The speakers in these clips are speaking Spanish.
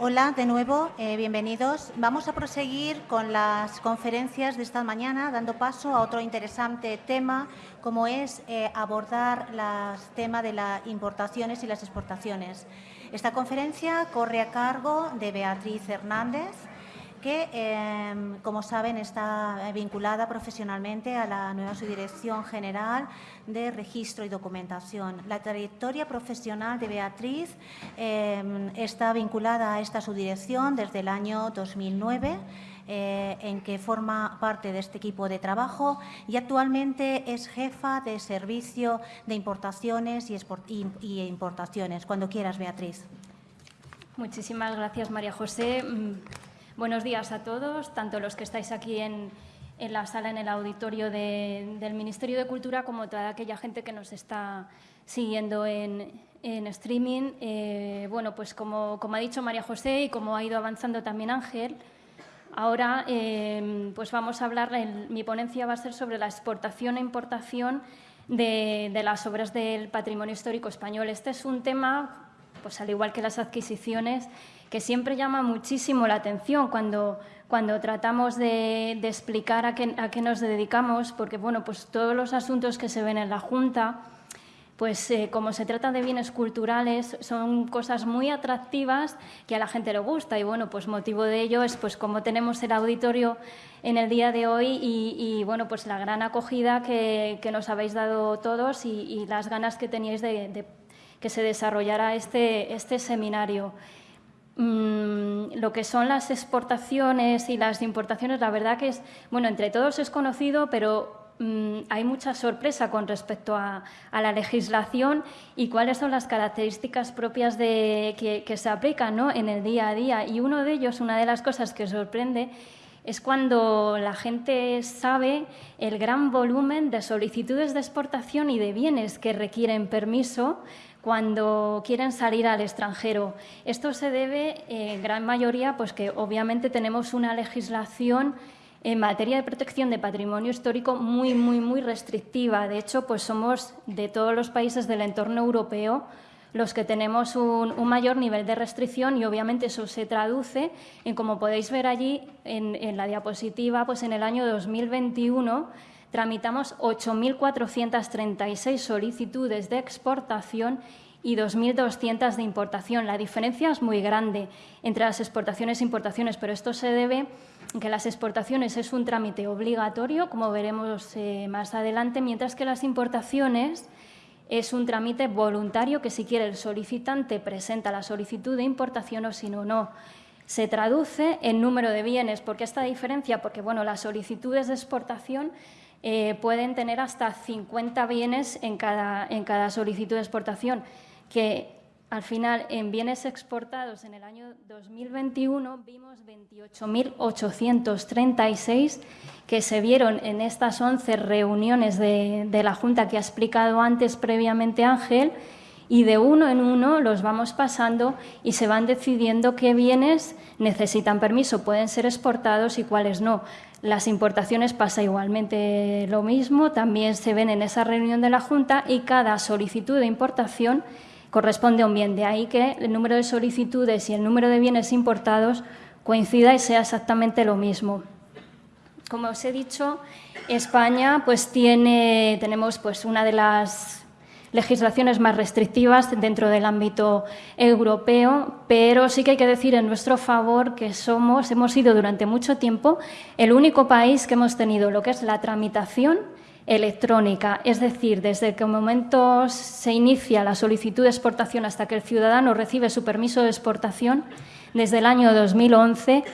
Hola, de nuevo, eh, bienvenidos. Vamos a proseguir con las conferencias de esta mañana, dando paso a otro interesante tema, como es eh, abordar el tema de las importaciones y las exportaciones. Esta conferencia corre a cargo de Beatriz Hernández, que, em, como saben, está vinculada profesionalmente a la nueva Subdirección General de Registro y Documentación. La trayectoria profesional de Beatriz em, está vinculada a esta subdirección desde el año 2009, eh, en que forma parte de este equipo de trabajo y actualmente es jefa de servicio de importaciones y importaciones. Cuando quieras, Beatriz. Muchísimas gracias, María José. Buenos días a todos, tanto los que estáis aquí en, la sala, en el auditorio del Ministerio de Cultura, como toda aquella gente que nos está siguiendo en, streaming. Eh, bueno, pues como, ha dicho María José y como ha ido avanzando también Ángel, ahora eh, pues vamos a hablar, mi ponencia va a ser sobre la exportación e importación de, de las obras del patrimonio histórico español. Este es un tema, pues al igual que las adquisiciones, que siempre llama muchísimo la atención cuando, cuando tratamos de, explicar a qué, a qué, nos dedicamos, porque bueno, pues todos los asuntos que se ven en la Junta, pues eh, como se trata de bienes culturales, son cosas muy atractivas que a la gente le gusta y bueno, pues motivo de ello es pues como tenemos el auditorio en el día de hoy y, bueno, pues la gran acogida que, nos habéis dado todos y, las ganas que teníais de, de que se desarrollara este, este seminario. Mm, lo que son las exportaciones y las importaciones, la verdad que es, bueno, entre todos es conocido, pero mm, hay mucha sorpresa con respecto a, la legislación y cuáles son las características propias de, que, se aplican ¿no? en el día a día. Y uno de ellos, una de las cosas que sorprende, es cuando la gente sabe el gran volumen de solicitudes de exportación y de bienes que requieren permiso cuando quieren salir al extranjero. Esto se debe, en gran mayoría, pues que obviamente tenemos una legislación en materia de protección de patrimonio histórico muy, muy, muy restrictiva. De hecho, pues somos de todos los países del entorno europeo los que tenemos un, mayor nivel de restricción y obviamente eso se traduce en, como podéis ver allí en, en la diapositiva, pues en el año 2021 tramitamos 8.436 solicitudes de exportación y 2.200 de importación. La diferencia es muy grande entre las exportaciones e importaciones, pero esto se debe a que las exportaciones es un trámite obligatorio, como veremos eh, más adelante, mientras que las importaciones es un trámite voluntario que si quiere el solicitante presenta la solicitud de importación o si no, no. Se traduce en número de bienes. ¿Por qué esta diferencia? Porque bueno, las solicitudes de exportación eh, pueden tener hasta 50 bienes en cada, en cada solicitud de exportación, que al final en bienes exportados en el año 2021 vimos 28.836 que se vieron en estas 11 reuniones de, de la Junta que ha explicado antes previamente Ángel y de uno en uno los vamos pasando y se van decidiendo qué bienes necesitan permiso, pueden ser exportados y cuáles no. Las importaciones pasa igualmente lo mismo, también se ven en esa reunión de la Junta y cada solicitud de importación corresponde a un bien. De ahí que el número de solicitudes y el número de bienes importados coincida y sea exactamente lo mismo. Como os he dicho, España pues tiene, tenemos pues una de las legislaciones más restrictivas dentro del ámbito europeo, pero sí que hay que decir en nuestro favor que somos, hemos sido durante mucho tiempo el único país que hemos tenido lo que es la tramitación electrónica, es decir, desde que momento se inicia la solicitud de exportación hasta que el ciudadano recibe su permiso de exportación, desde el año 2011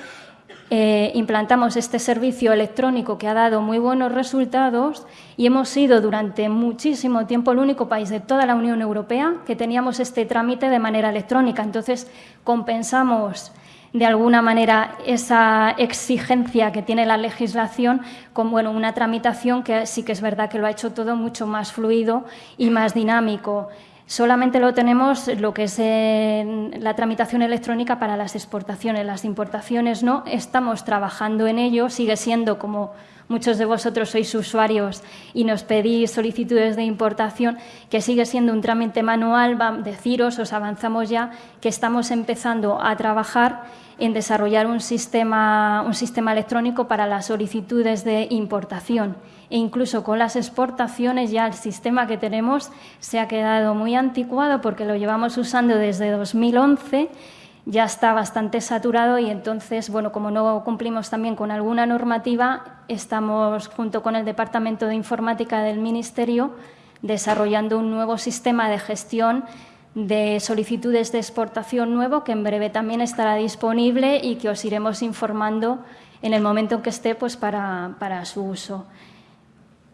eh, implantamos este servicio electrónico que ha dado muy buenos resultados y hemos sido durante muchísimo tiempo el único país de toda la Unión Europea que teníamos este trámite de manera electrónica. Entonces, compensamos de alguna manera esa exigencia que tiene la legislación con bueno, una tramitación que sí que es verdad que lo ha hecho todo mucho más fluido y más dinámico. Solamente lo tenemos lo que es la tramitación electrónica para las exportaciones. Las importaciones no, estamos trabajando en ello, sigue siendo como muchos de vosotros sois usuarios y nos pedís solicitudes de importación, que sigue siendo un trámite manual, deciros, os avanzamos ya, que estamos empezando a trabajar en desarrollar un sistema, un sistema electrónico para las solicitudes de importación. E incluso con las exportaciones ya el sistema que tenemos se ha quedado muy anticuado porque lo llevamos usando desde 2011 ya está bastante saturado y entonces, bueno, como no cumplimos también con alguna normativa, estamos junto con el Departamento de Informática del Ministerio desarrollando un nuevo sistema de gestión de solicitudes de exportación nuevo que en breve también estará disponible y que os iremos informando en el momento en que esté pues, para, para su uso.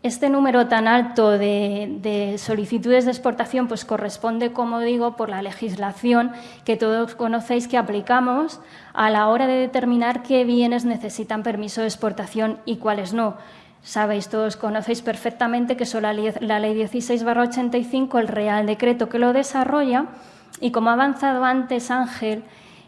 Este número tan alto de, solicitudes de exportación pues corresponde, como digo, por la legislación que todos conocéis que aplicamos a la hora de determinar qué bienes necesitan permiso de exportación y cuáles no. Sabéis, todos conocéis perfectamente que son la la ley 16-85, el Real Decreto que lo desarrolla, y como ha avanzado antes Ángel,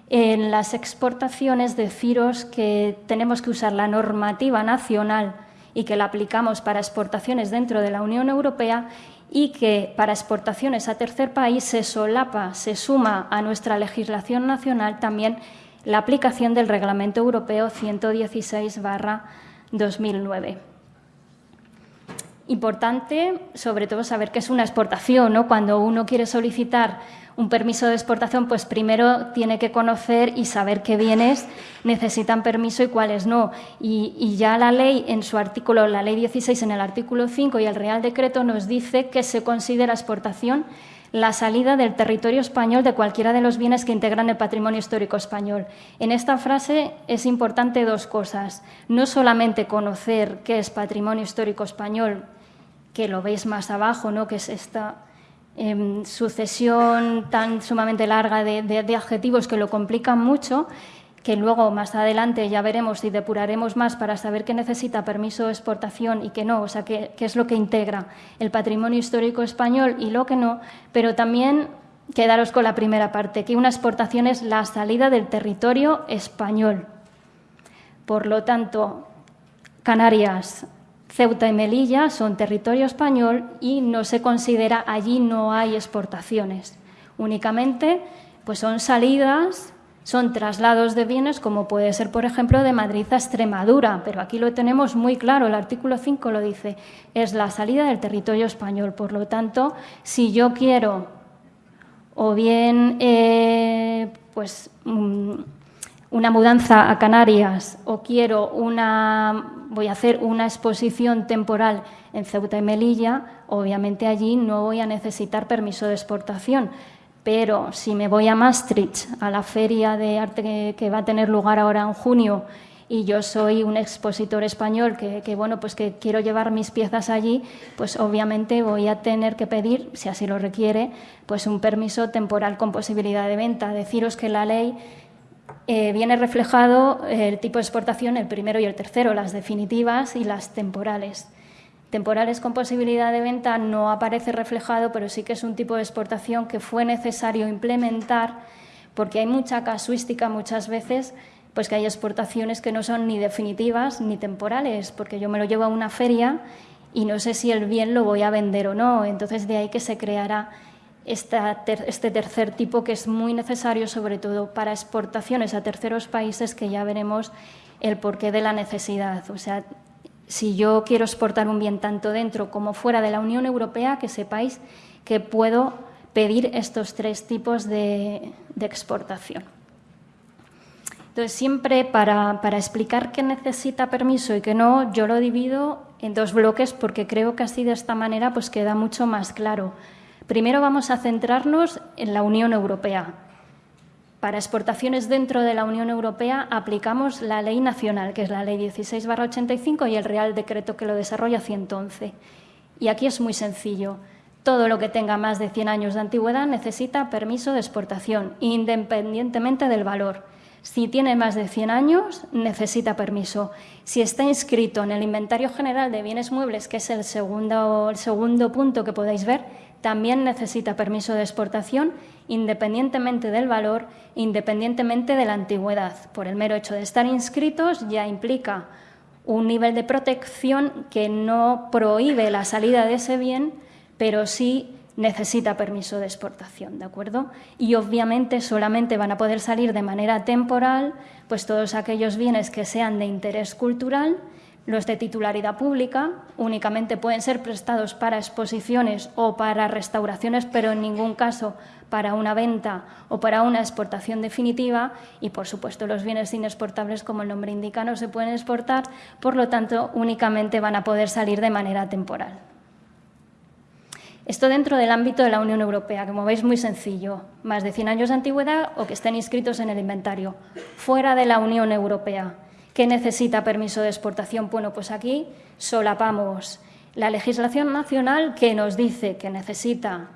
en las exportaciones deciros que tenemos que usar la normativa nacional y que la aplicamos para exportaciones dentro de la Unión Europea y que para exportaciones a tercer país se solapa, se suma a nuestra legislación nacional también la aplicación del Reglamento Europeo 116-2009. Importante, sobre todo, saber qué es una exportación. ¿no? Cuando uno quiere solicitar un permiso de exportación, pues primero tiene que conocer y saber qué bienes necesitan permiso y cuáles no. Y, ya la ley, en su artículo, la ley 16, en el artículo 5 y el Real Decreto nos dice que se considera exportación la salida del territorio español de cualquiera de los bienes que integran el patrimonio histórico español. En esta frase es importante dos cosas. No solamente conocer qué es patrimonio histórico español, que lo veis más abajo, ¿no? que es esta Em, sucesión tan sumamente larga de, adjetivos que lo complican mucho, que luego más adelante ya veremos y depuraremos más para saber qué necesita permiso de exportación y qué no, o sea, qué, qué es lo que integra el patrimonio histórico español y lo que no, pero también quedaros con la primera parte, que una exportación es la salida del territorio español. Por lo tanto, Canarias, Ceuta y Melilla son territorio español y no se considera allí no hay exportaciones. Únicamente pues son salidas, son traslados de bienes como puede ser por ejemplo de Madrid a Extremadura, pero aquí lo tenemos muy claro, el artículo 5 lo dice, es la salida del territorio español. Por lo tanto, si yo quiero o bien eh, pues mm, una mudanza a Canarias o quiero una, voy a hacer una exposición temporal en Ceuta y Melilla, obviamente allí no voy a necesitar permiso de exportación. Pero si me voy a Maastricht, a la feria de arte que, va a tener lugar ahora en junio, y yo soy un expositor español que, bueno, pues que quiero llevar mis piezas allí, pues obviamente voy a tener que pedir, si así lo requiere, pues un permiso temporal con posibilidad de venta. Deciros que la ley eh, viene reflejado el tipo de exportación, el primero y el tercero, las definitivas y las temporales. Temporales con posibilidad de venta no aparece reflejado, pero sí que es un tipo de exportación que fue necesario implementar porque hay mucha casuística muchas veces, pues que hay exportaciones que no son ni definitivas ni temporales, porque yo me lo llevo a una feria y no sé si el bien lo voy a vender o no. Entonces de ahí que se creará este tercer tipo que es muy necesario, sobre todo para exportaciones a terceros países, que ya veremos el porqué de la necesidad. O sea, si yo quiero exportar un bien tanto dentro como fuera de la Unión Europea, que sepáis que puedo pedir estos tres tipos de, exportación. Entonces, siempre para, para, explicar qué necesita permiso y qué no, yo lo divido en dos bloques porque creo que así de esta manera pues queda mucho más claro. Primero vamos a centrarnos en la Unión Europea. Para exportaciones dentro de la Unión Europea aplicamos la ley nacional, que es la ley 16-85 y el Real Decreto que lo desarrolla 111. Y aquí es muy sencillo. Todo lo que tenga más de 100 años de antigüedad necesita permiso de exportación, independientemente del valor. Si tiene más de 100 años, necesita permiso. Si está inscrito en el Inventario General de Bienes Muebles, que es el segundo, el segundo punto que podéis ver, también necesita permiso de exportación independientemente del valor, independientemente de la antigüedad. Por el mero hecho de estar inscritos ya implica un nivel de protección que no prohíbe la salida de ese bien, pero sí necesita permiso de exportación, ¿de acuerdo? Y obviamente solamente van a poder salir de manera temporal pues todos aquellos bienes que sean de interés cultural, los de titularidad pública únicamente pueden ser prestados para exposiciones o para restauraciones, pero en ningún caso para una venta o para una exportación definitiva y, por supuesto, los bienes inexportables, como el nombre indica, no se pueden exportar, por lo tanto, únicamente van a poder salir de manera temporal. Esto dentro del ámbito de la Unión Europea, como veis muy sencillo, más de 100 años de antigüedad o que estén inscritos en el inventario. Fuera de la Unión Europea, ¿qué necesita permiso de exportación? Bueno, pues aquí solapamos la legislación nacional que nos dice que necesita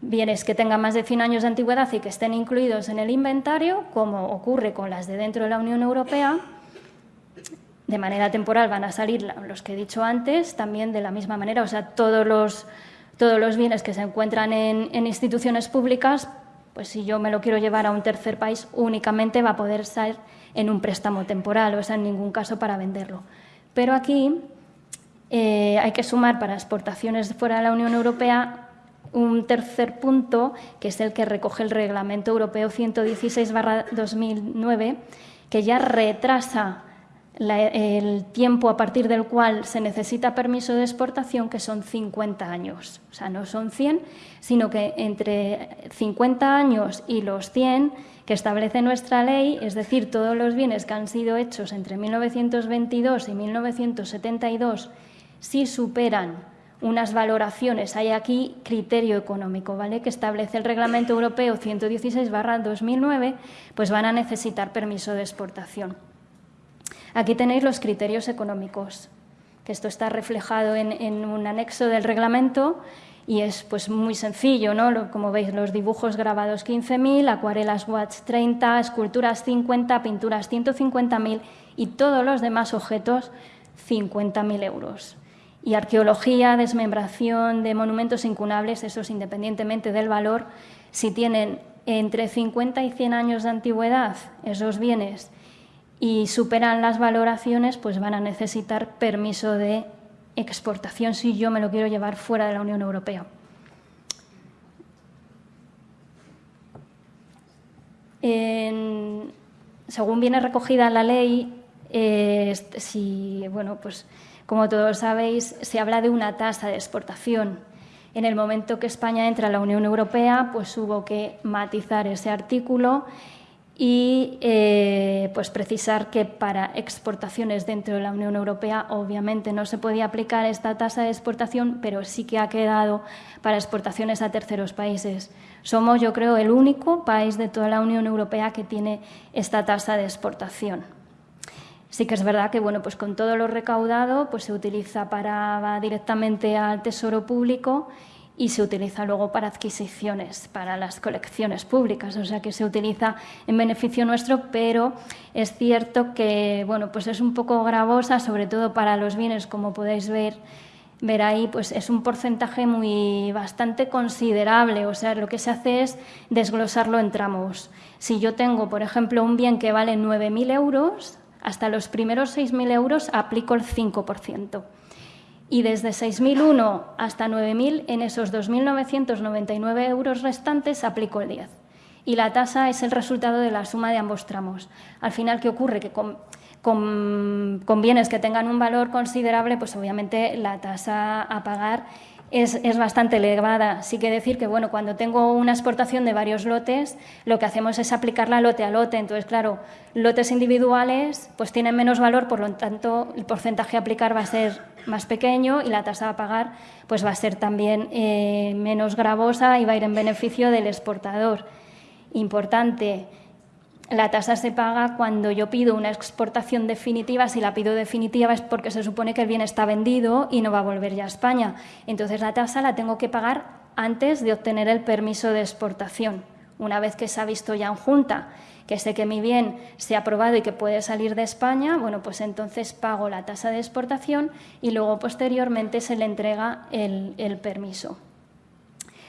bienes que tengan más de 100 años de antigüedad y que estén incluidos en el inventario, como ocurre con las de dentro de la Unión Europea, de manera temporal van a salir los que he dicho antes, también de la misma manera, o sea, todos los todos los bienes que se encuentran en, instituciones públicas, pues si yo me lo quiero llevar a un tercer país, únicamente va a poder ser en un préstamo temporal, o sea, en ningún caso para venderlo. Pero aquí eh, hay que sumar para exportaciones fuera de la Unión Europea un tercer punto, que es el que recoge el Reglamento Europeo 116-2009, que ya retrasa el tiempo a partir del cual se necesita permiso de exportación, que son 50 años. O sea, no son 100, sino que entre 50 años y los 100 que establece nuestra ley, es decir, todos los bienes que han sido hechos entre 1922 y 1972, si superan unas valoraciones, hay aquí criterio económico, ¿vale? que establece el Reglamento Europeo 116-2009, pues van a necesitar permiso de exportación. Aquí tenéis los criterios económicos, que esto está reflejado en, un anexo del reglamento y es pues muy sencillo, ¿no? Como veis, los dibujos grabados 15.000, acuarelas watch 30, esculturas 50, pinturas 150.000 y todos los demás objetos 50.000 euros. Y arqueología, desmembración de monumentos incunables, esos independientemente del valor, si tienen entre 50 y 100 años de antigüedad esos bienes y superan las valoraciones, pues van a necesitar permiso de exportación si yo me lo quiero llevar fuera de la Unión Europea. según viene recogida la ley, si, bueno, pues, como todos sabéis, se habla de una tasa de exportación. En el momento que España entra a la Unión Europea, pues hubo que matizar ese artículo y eh, pues precisar que para exportaciones dentro de la Unión Europea obviamente no se podía aplicar esta tasa de exportación, pero sí que ha quedado para exportaciones a terceros países. Somos, yo creo, el único país de toda la Unión Europea que tiene esta tasa de exportación. Sí que es verdad que bueno, pues con todo lo recaudado pues se utiliza para va directamente al Tesoro Público y se utiliza luego para adquisiciones, para las colecciones públicas, o sea que se utiliza en beneficio nuestro, pero es cierto que bueno, pues es un poco gravosa, sobre todo para los bienes, como podéis ver, ver ahí, pues es un porcentaje muy bastante considerable, o sea, lo que se hace es desglosarlo en tramos. Si yo tengo, por ejemplo, un bien que vale 9.000 euros, hasta los primeros 6.000 euros aplico el 5% y desde 6.001 hasta 9.000, en esos 2.999 euros restantes aplico el 10. Y la tasa es el resultado de la suma de ambos tramos. Al final, ¿qué ocurre? Que con, con bienes que tengan un valor considerable, pues obviamente la tasa a pagar es, bastante elevada. Sí que decir que bueno, cuando tengo una exportación de varios lotes, lo que hacemos es aplicarla lote a lote. Entonces, claro, lotes individuales pues tienen menos valor, por lo tanto, el porcentaje a aplicar va a ser más pequeño y la tasa a pagar pues va a ser también eh, menos gravosa y va a ir en beneficio del exportador. Importante, la tasa se paga cuando yo pido una exportación definitiva. Si la pido definitiva es porque se supone que el bien está vendido y no va a volver ya a España. Entonces la tasa la tengo que pagar antes de obtener el permiso de exportación. Una vez que se ha visto ya en junta que sé que mi bien se ha aprobado y que puede salir de España, bueno, pues entonces pago la tasa de exportación y luego posteriormente se le entrega el, permiso.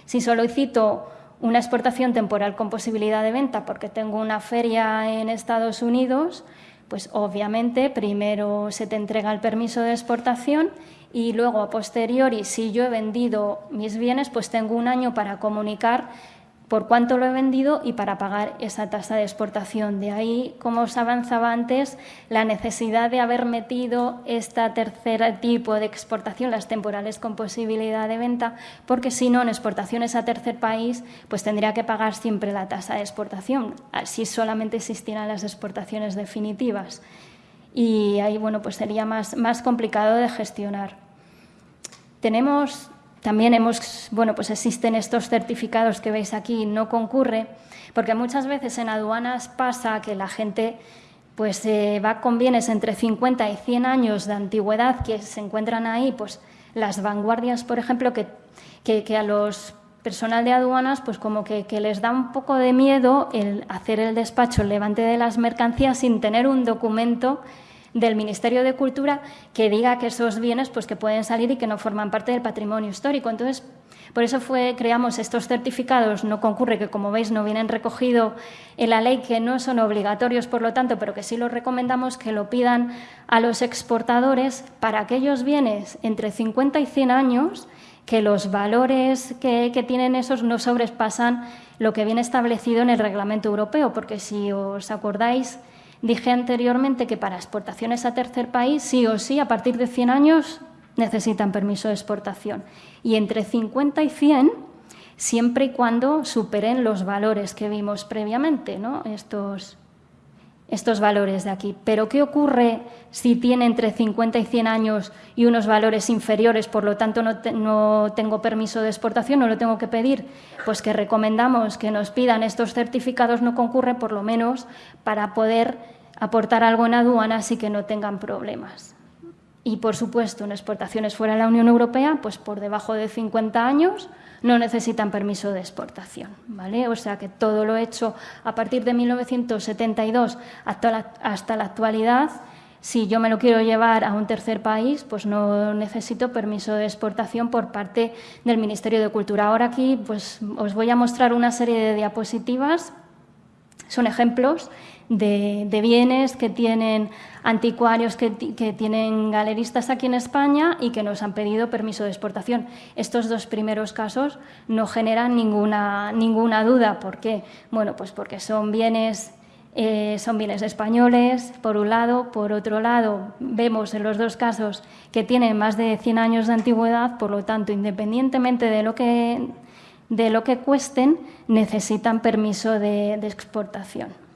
Si solicito una exportación temporal con posibilidad de venta porque tengo una feria en Estados Unidos, Pues obviamente primero se te entrega el permiso de exportación y luego a posteriori, si yo he vendido mis bienes, pues tengo un año para comunicar por cuánto lo he vendido y para pagar esa tasa de exportación. De ahí, como os avanzaba antes, la necesidad de haber metido este tercer tipo de exportación, las temporales con posibilidad de venta, porque si no, en exportaciones a tercer país, pues tendría que pagar siempre la tasa de exportación, si solamente existieran las exportaciones definitivas. Y ahí, bueno, pues sería más, más complicado de gestionar. Tenemos también hemos, bueno, pues existen estos certificados que veis aquí, no concurre, porque muchas veces en aduanas pasa que la gente pues eh, va con bienes entre 50 y 100 años de antigüedad que se encuentran ahí, pues las vanguardias, por ejemplo, que, que, a los personal de aduanas, pues como que, que, les da un poco de miedo el hacer el despacho, el levante de las mercancías sin tener un documento del Ministerio de Cultura que diga que esos bienes pues, que pueden salir y que no forman parte del patrimonio histórico. Entonces, por eso fue, creamos estos certificados, no concurre, que como veis no vienen recogidos en la ley, que no son obligatorios, por lo tanto, pero que sí los recomendamos que lo pidan a los exportadores para aquellos bienes entre 50 y 100 años que los valores que, que, tienen esos no sobrepasan lo que viene establecido en el reglamento europeo, porque si os acordáis, Dije anteriormente que para exportaciones a tercer país, sí o sí, a partir de 100 años necesitan permiso de exportación. Y entre 50 y 100, siempre y cuando superen los valores que vimos previamente, ¿no? estos, estos valores de aquí. Pero ¿qué ocurre si tiene entre 50 y 100 años y unos valores inferiores, por lo tanto no, tengo permiso de exportación, no lo tengo que pedir? Pues que recomendamos que nos pidan estos certificados no concurre, por lo menos para poder aportar algo en aduanas y que no tengan problemas. Y, por supuesto, en exportaciones fuera de la Unión Europea, pues por debajo de 50 años no necesitan permiso de exportación. ¿vale? O sea que todo lo hecho a partir de 1972 hasta la, hasta la actualidad, si yo me lo quiero llevar a un tercer país, pues no necesito permiso de exportación por parte del Ministerio de Cultura. Ahora aquí pues, os voy a mostrar una serie de diapositivas, son ejemplos de, bienes que tienen anticuarios, que, tienen galeristas aquí en España y que nos han pedido permiso de exportación. Estos dos primeros casos no generan ninguna, ninguna duda. ¿Por qué? Bueno, pues porque son bienes eh, son bienes españoles, por un lado. Por otro lado, vemos en los dos casos que tienen más de 100 años de antigüedad, por lo tanto, independientemente de lo que, de lo que cuesten, necesitan permiso de exportación.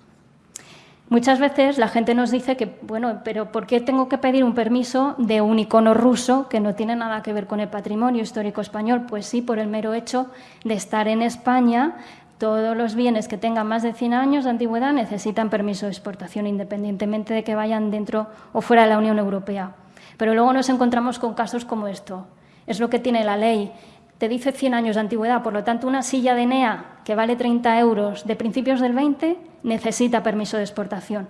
Muchas veces la gente nos dice que, bueno, pero ¿por qué tengo que pedir un permiso de un icono ruso que no tiene nada que ver con el patrimonio histórico español? Pues sí, por el mero hecho de estar en España, todos los bienes que tengan más de 100 años de antigüedad necesitan permiso de exportación, independientemente de que vayan dentro o fuera de la Unión Europea. Pero luego nos encontramos con casos como esto. Es lo que tiene la ley te dice 100 años de antigüedad, por lo tanto una silla de NEA que vale 30 euros de principios del 20 necesita permiso de exportación.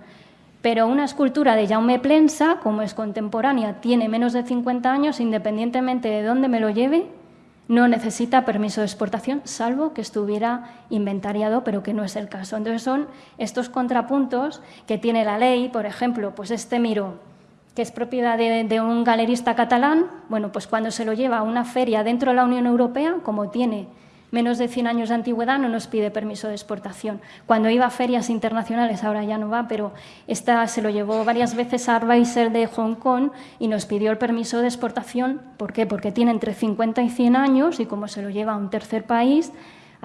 Pero una escultura de Jaume Plensa, como es contemporánea, tiene menos de 50 años, independientemente de dónde me lo lleve, no necesita permiso de exportación, salvo que estuviera inventariado, pero que no es el caso. Entonces son estos contrapuntos que tiene la ley, por ejemplo, pues este miro que es propiedad de, un galerista catalán, bueno, pues cuando se lo lleva a una feria dentro de la Unión Europea, como tiene menos de 100 años de antigüedad, no nos pide permiso de exportación. Cuando iba a ferias internacionales, ahora ya no va, pero esta se lo llevó varias veces a Arbeiser de Hong Kong y nos pidió el permiso de exportación. ¿Por qué? Porque tiene entre 50 y 100 años y como se lo lleva a un tercer país,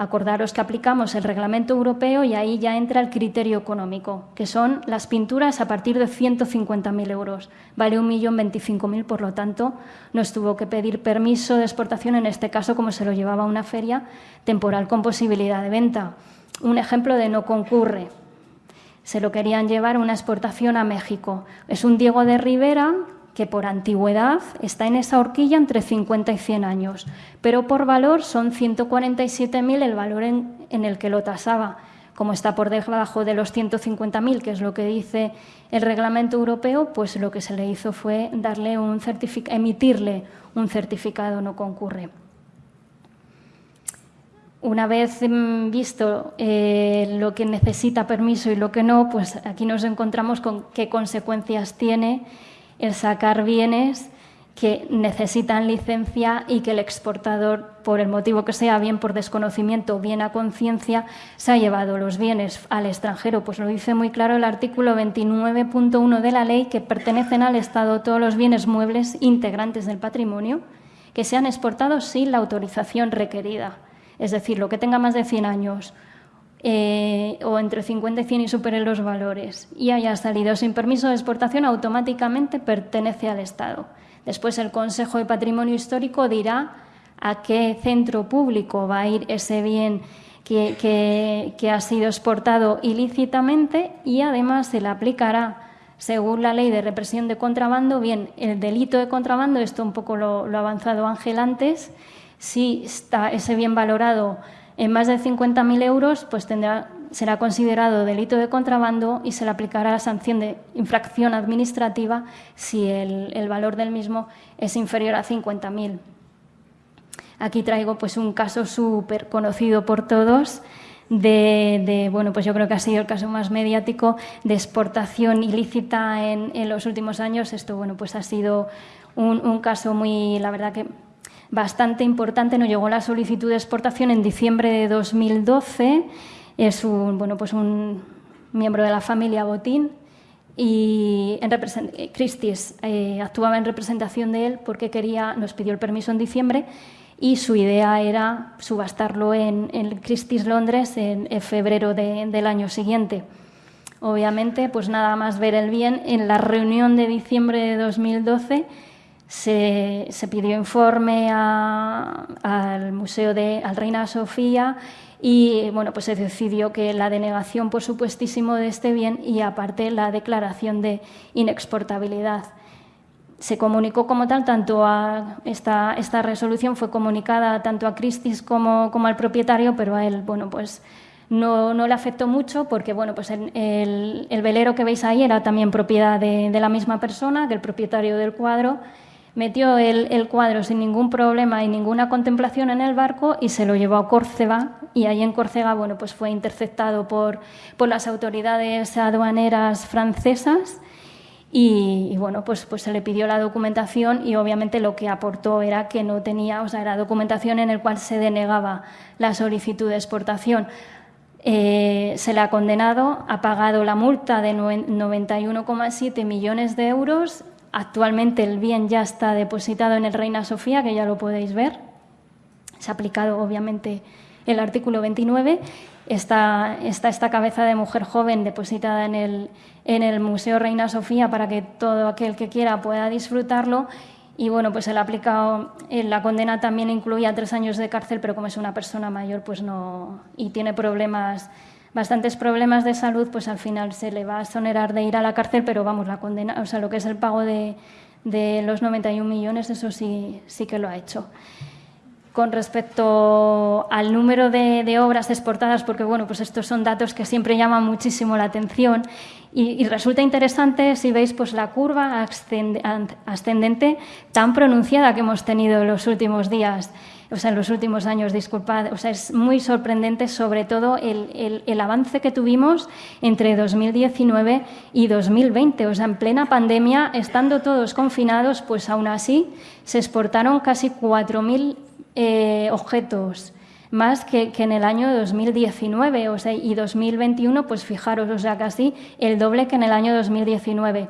Acordaros que aplicamos el reglamento europeo y ahí ya entra el criterio económico, que son las pinturas a partir de 150.000 euros. Vale 1.025.000, por lo tanto, nos tuvo que pedir permiso de exportación, en este caso, como se lo llevaba a una feria temporal con posibilidad de venta. Un ejemplo de no concurre. Se lo querían llevar una exportación a México. Es un Diego de Rivera que por antigüedad está en esa horquilla entre 50 y 100 años, pero por valor son 147.000 el valor en, el que lo tasaba. Como está por debajo de los 150.000, que es lo que dice el reglamento europeo, pues lo que se le hizo fue darle un emitirle un certificado no concurre. una vez mm, visto eh, lo que necesita permiso y lo que no, pues aquí nos encontramos con qué consecuencias tiene el sacar bienes que necesitan licencia y que el exportador, por el motivo que sea, bien por desconocimiento, bien a conciencia, se ha llevado los bienes al extranjero. Pues lo dice muy claro el artículo 29.1 de la ley que pertenecen al Estado todos los bienes muebles integrantes del patrimonio que sean exportados sin la autorización requerida. Es decir, lo que tenga más de 100 años eh, o entre 50 y 100 y supere los valores y haya salido sin permiso de exportación, automáticamente pertenece al Estado. Después el Consejo de Patrimonio Histórico dirá a qué centro público va a ir ese bien que, ha sido exportado ilícitamente y además se le aplicará, según la ley de represión de contrabando, bien, el delito de contrabando, esto un poco lo, ha avanzado Ángel antes, si está ese bien valorado en más de 50.000 euros, pues será considerado delito de contrabando y se le aplicará la sanción de infracción administrativa si el, valor del mismo es inferior a 50.000. Aquí traigo pues, un caso súper conocido por todos de, bueno, pues yo creo que ha sido el caso más mediático de exportación ilícita en, los últimos años. Esto, bueno, pues ha sido un, un caso muy, la verdad que bastante importante. Nos llegó la solicitud de exportación en diciembre de 2012 es un, bueno, pues un miembro de la familia Botín y en Christie's eh, actuaba en representación de él porque quería, nos pidió el permiso en diciembre y su idea era subastarlo en, Christie's Londres en, febrero del año siguiente. Obviamente, pues nada más ver el bien, en la reunión de diciembre de 2012 se, pidió informe al Museo de al Reina Sofía y bueno, pues se decidió que la denegación, por supuestísimo, de este bien y aparte la declaración de inexportabilidad. Se comunicó como tal, tanto a esta, esta resolución fue comunicada tanto a Christis como, como al propietario, pero a él, bueno, pues no, no, le afectó mucho porque bueno, pues el, el, velero que veis ahí era también propiedad de, de, la misma persona, del propietario del cuadro, metió el, cuadro sin ningún problema y ninguna contemplación en el barco y se lo llevó a Córcega y ahí en Córcega bueno, pues fue interceptado por, por las autoridades aduaneras francesas y, bueno, pues, pues se le pidió la documentación y obviamente lo que aportó era que no tenía, o sea, era documentación en el cual se denegaba la solicitud de exportación. Eh, se le ha condenado, ha pagado la multa de 91,7 millones de euros Actualmente el bien ya está depositado en el Reina Sofía, que ya lo podéis ver. Se ha aplicado, obviamente, el artículo 29. Está, esta cabeza de mujer joven depositada en el, el Museo Reina Sofía para que todo aquel que quiera pueda disfrutarlo. Y bueno, pues ha aplicado, eh, la condena también incluía tres años de cárcel, pero como es una persona mayor pues no, y tiene problemas bastantes problemas de salud, pues al final se le va a exonerar de ir a la cárcel, pero vamos, la condena, o sea, lo que es el pago de, de los 91 millones, eso sí, sí que lo ha hecho. Con respecto al número de, obras exportadas, porque bueno, pues estos son datos que siempre llaman muchísimo la atención y, y resulta interesante si veis pues la curva ascendente tan pronunciada que hemos tenido en los últimos días o sea, en los últimos años, disculpad, o sea, es muy sorprendente sobre todo el, el, avance que tuvimos entre 2019 y 2020. O sea, en plena pandemia, estando todos confinados, pues aún así se exportaron casi 4.000 eh, objetos más que, que, en el año 2019 o sea, y 2021, pues fijaros, o sea, casi el doble que en el año 2019.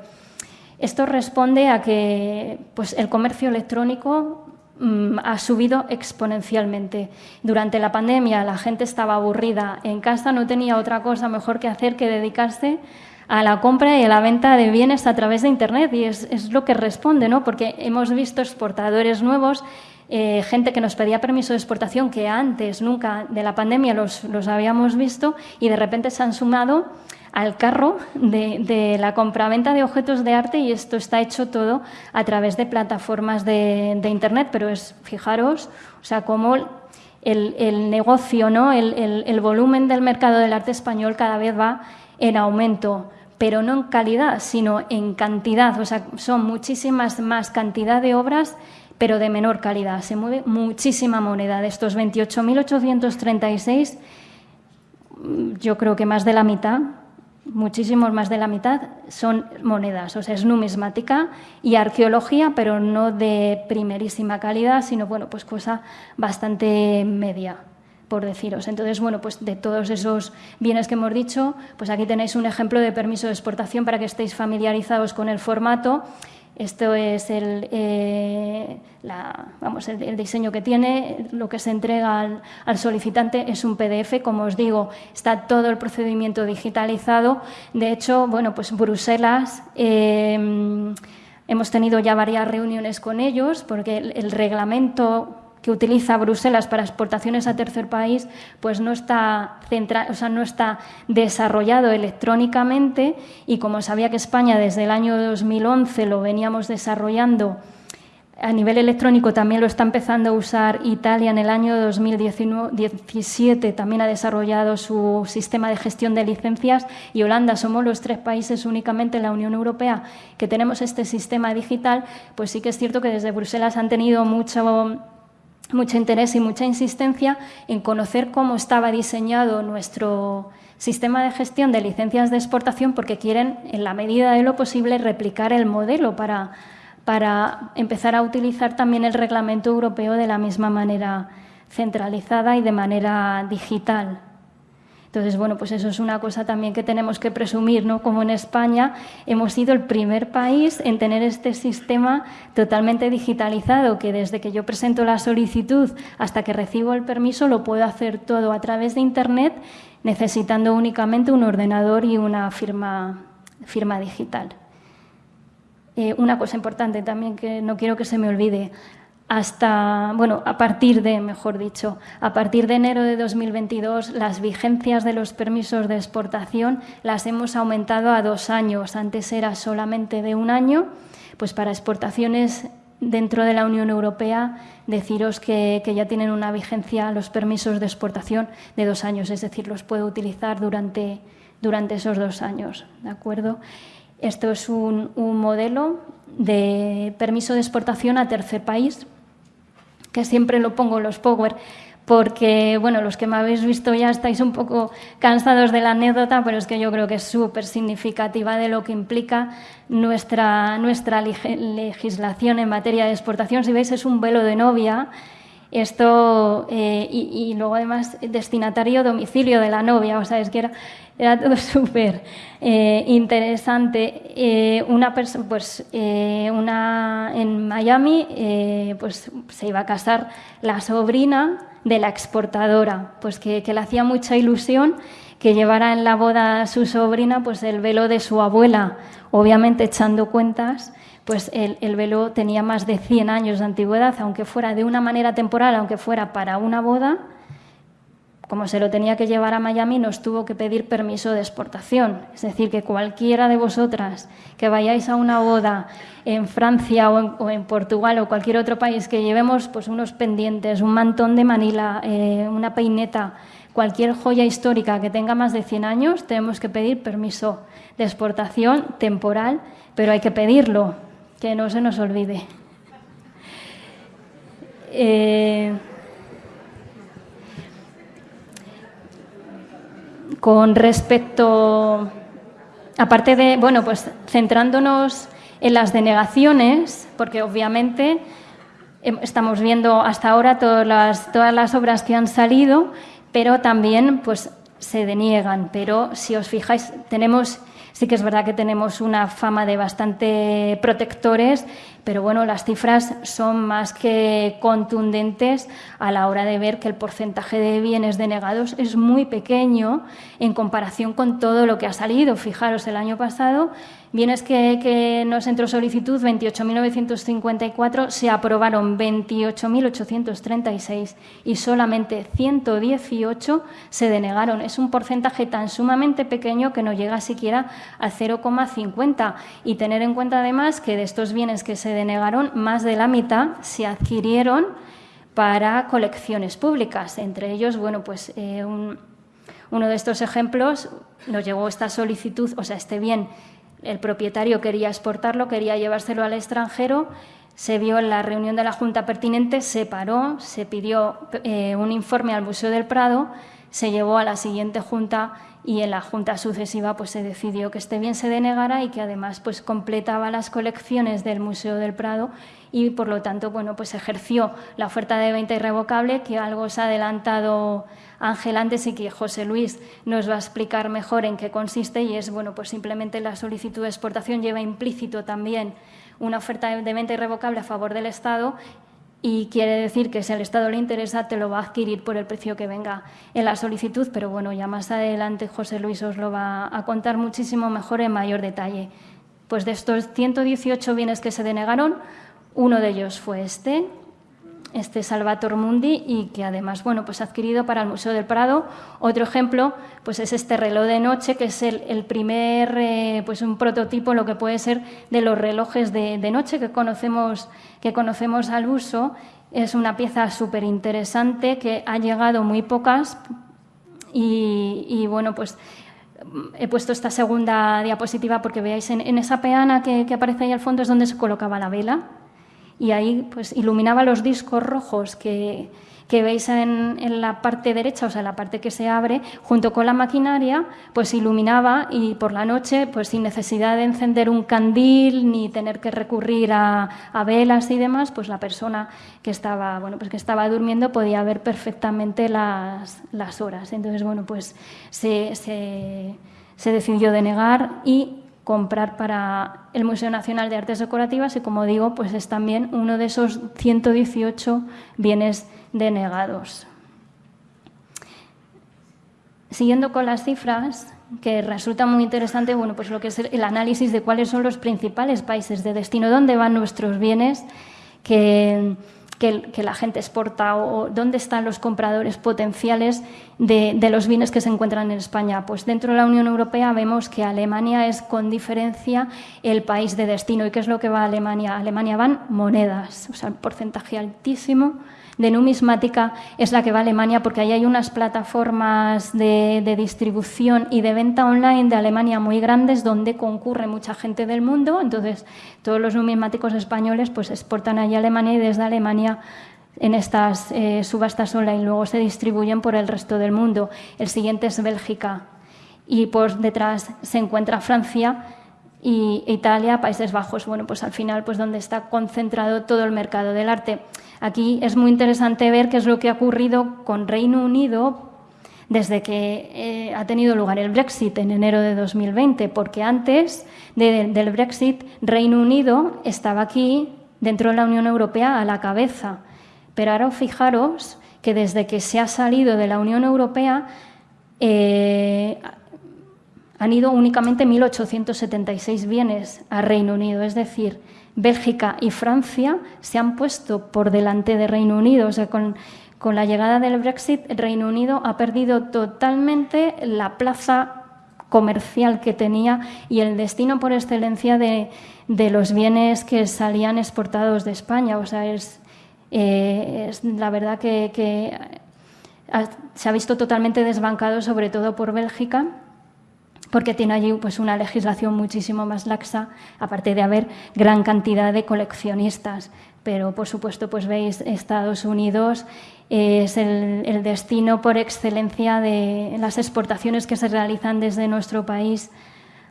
Esto responde a que pues, el comercio electrónico Mm, ha subido exponencialmente. Durante la pandemia la gente estaba aburrida en casa, no tenía otra cosa mejor que hacer que dedicarse a la compra y a la venta de bienes a través de Internet y es, lo que responde, ¿no? porque hemos visto exportadores nuevos, eh, gente que nos pedía permiso de exportación que antes nunca de la pandemia los, los habíamos visto y de repente se han sumado al carro de, la compraventa de objetos de arte y esto está hecho todo a través de plataformas de, Internet, pero es, fijaros, o sea, cómo el, negocio, ¿no? El, volumen del mercado del arte español cada vez va en aumento, pero no en calidad, sino en cantidad, o sea, son muchísimas más cantidad de obras pero de menor calidad. Se mueve muchísima moneda. De estos 28.836, yo creo que más de la mitad, muchísimos más de la mitad, son monedas. O sea, es numismática y arqueología, pero no de primerísima calidad, sino, bueno, pues cosa bastante media por deciros. Entonces, bueno, pues de todos esos bienes que hemos dicho, pues aquí tenéis un ejemplo de permiso de exportación para que estéis familiarizados con el formato esto es el, eh, vamos, el, diseño que tiene, lo que se entrega al, solicitante es un PDF, como os digo, está todo el procedimiento digitalizado. De hecho, bueno, pues Bruselas, eh, hemos tenido ya varias reuniones con ellos porque el reglamento que utiliza Bruselas para exportaciones a tercer país, pues no está, o sea, no está desarrollado electrónicamente y como sabía que España desde el año 2011 lo veníamos desarrollando a nivel electrónico también lo está empezando a usar Italia en el año 2017, también ha desarrollado su sistema de gestión de licencias y Holanda somos los tres países únicamente en la Unión Europea que tenemos este sistema digital, pues sí que es cierto que desde Bruselas han tenido mucho mucho interés y mucha insistencia en conocer cómo estaba diseñado nuestro sistema de gestión de licencias de exportación porque quieren, en la medida de lo posible, replicar el modelo para, para empezar a utilizar también el reglamento europeo de la misma manera centralizada y de manera digital. Entonces, bueno, pues eso es una cosa también que tenemos que presumir, ¿no? Como en España hemos sido el primer país en tener este sistema totalmente digitalizado, que desde que yo presento la solicitud hasta que recibo el permiso lo puedo hacer todo a través de Internet, necesitando únicamente un ordenador y una firma, firma digital. Eh, una cosa importante también que no quiero que se me olvide hasta, bueno, a partir de, mejor dicho, a partir de enero de 2022, las vigencias de los permisos de exportación las hemos aumentado a dos años. Antes era solamente de un año, pues para exportaciones dentro de la Unión Europea, deciros que, ya tienen una vigencia los permisos de exportación de dos años, es decir, los puedo utilizar durante, durante esos dos años, ¿de acuerdo? Esto es un, un modelo de permiso de exportación a tercer país que siempre lo pongo los Power, porque, bueno, los que me habéis visto ya estáis un poco cansados de la anécdota, pero es que yo creo que es súper significativa de lo que implica nuestra, nuestra legislación en materia de exportación. Si veis, es un velo de novia. Esto, eh, y, luego además destinatario domicilio de la novia, o sea, es que era, era todo súper eh, interesante. Eh, una persona, pues, eh, una en Miami, pues se iba a casar la sobrina de la exportadora, pues que, que le hacía mucha ilusión que llevara en la boda a su sobrina pues el velo de su abuela, obviamente echando cuentas pues el, el, velo tenía más de 100 años de antigüedad, aunque fuera de una manera temporal, aunque fuera para una boda, como se lo tenía que llevar a Miami, nos tuvo que pedir permiso de exportación. Es decir, que cualquiera de vosotras que vayáis a una boda en Francia o en, Portugal o cualquier otro país que llevemos pues, unos pendientes, un mantón de Manila, eh, una peineta, cualquier joya histórica que tenga más de 100 años, tenemos que pedir permiso de exportación temporal, pero hay que pedirlo, que no se nos olvide. Eh, con respecto, aparte de, bueno, pues centrándonos en las denegaciones, porque obviamente estamos viendo hasta ahora todas las, todas las obras que han salido, pero también pues se deniegan. Pero si os fijáis, tenemos Sí que es verdad que tenemos una fama de bastante protectores, pero bueno, las cifras son más que contundentes a la hora de ver que el porcentaje de bienes denegados es muy pequeño en comparación con todo lo que ha salido. Fijaros, el año pasado Bienes que, nos entró solicitud, 28.954, se aprobaron 28.836 y solamente 118 se denegaron. Es un porcentaje tan sumamente pequeño que no llega siquiera al 0,50. Y tener en cuenta además que de estos bienes que se denegaron, más de la mitad se adquirieron para colecciones públicas. Entre ellos, bueno, pues eh, uno de estos ejemplos nos llegó esta solicitud, o sea, este bien el propietario quería exportarlo, quería llevárselo al extranjero, se vio en la reunión de la Junta pertinente, se paró, se pidió eh, un informe al Museo del Prado, se llevó a la siguiente Junta y en la Junta sucesiva pues, se decidió que este bien se denegara y que además pues, completaba las colecciones del Museo del Prado y por lo tanto bueno, pues ejerció la oferta de venta irrevocable, que algo se ha adelantado Ángel antes y que José Luis nos va a explicar mejor en qué consiste y es bueno, pues simplemente la solicitud de exportación lleva implícito también una oferta de venta irrevocable a favor del Estado y quiere decir que si al Estado le interesa te lo va a adquirir por el precio que venga en la solicitud, pero bueno, ya más adelante José Luis os lo va a contar muchísimo mejor en mayor detalle. Pues de estos 118 bienes que se denegaron, uno de ellos fue este, este Salvator Mundi y que además bueno, pues ha adquirido para el Museo del Prado. Otro ejemplo pues es este reloj de noche, que es el, primer, eh, pues un prototipo, lo que puede ser de los relojes de, noche que conocemos, que conocemos al uso. Es una pieza súper interesante que ha llegado muy pocas y, bueno, pues he puesto esta segunda diapositiva porque veáis en, esa peana que, que aparece ahí al fondo es donde se colocaba la vela y ahí pues iluminaba los discos rojos que, veis en, la parte derecha, o sea, la parte que se abre, junto con la maquinaria, pues iluminaba y por la noche, pues sin necesidad de encender un candil ni tener que recurrir a, velas y demás, pues la persona que estaba, bueno, pues que estaba durmiendo podía ver perfectamente las, horas. Entonces, bueno, pues se, se, se decidió denegar y comprar para el Museo Nacional de Artes Decorativas y, como digo, pues es también uno de esos 118 bienes denegados. Siguiendo con las cifras, que resulta muy interesante, bueno, pues lo que es el análisis de cuáles son los principales países de destino, dónde van nuestros bienes, que que, la gente exporta o dónde están los compradores potenciales de, los bienes que se encuentran en España. Pues dentro de la Unión Europea vemos que Alemania es con diferencia el país de destino. ¿Y qué es lo que va a Alemania? A Alemania van monedas, o sea, un porcentaje altísimo de numismática es la que va a Alemania, porque ahí hay unas plataformas de, distribución y de venta online de Alemania muy grandes donde concurre mucha gente del mundo. Entonces, todos los numismáticos españoles pues exportan allí a Alemania y desde Alemania en estas eh, subastas online luego se distribuyen por el resto del mundo. El siguiente es Bélgica y por detrás se encuentra Francia y Italia, Países Bajos, bueno, pues al final pues donde está concentrado todo el mercado del arte. Aquí es muy interesante ver qué es lo que ha ocurrido con Reino Unido desde que eh, ha tenido lugar el Brexit en enero de 2020, porque antes del Brexit Reino Unido estaba aquí dentro de la Unión Europea a la cabeza. Pero ahora fijaros que desde que se ha salido de la Unión Europea eh, han ido únicamente 1.876 bienes a Reino Unido, es decir, Bélgica y Francia se han puesto por delante de Reino Unido. O sea, con, la llegada del Brexit, Reino Unido ha perdido totalmente la plaza comercial que tenía y el destino por excelencia de, los bienes que salían exportados de España. O sea, es, eh, la verdad que, se ha visto totalmente desbancado, sobre todo por Bélgica porque tiene allí pues, una legislación muchísimo más laxa, aparte de haber gran cantidad de coleccionistas. Pero, por supuesto, pues veis, Estados Unidos es el, destino por excelencia de las exportaciones que se realizan desde nuestro país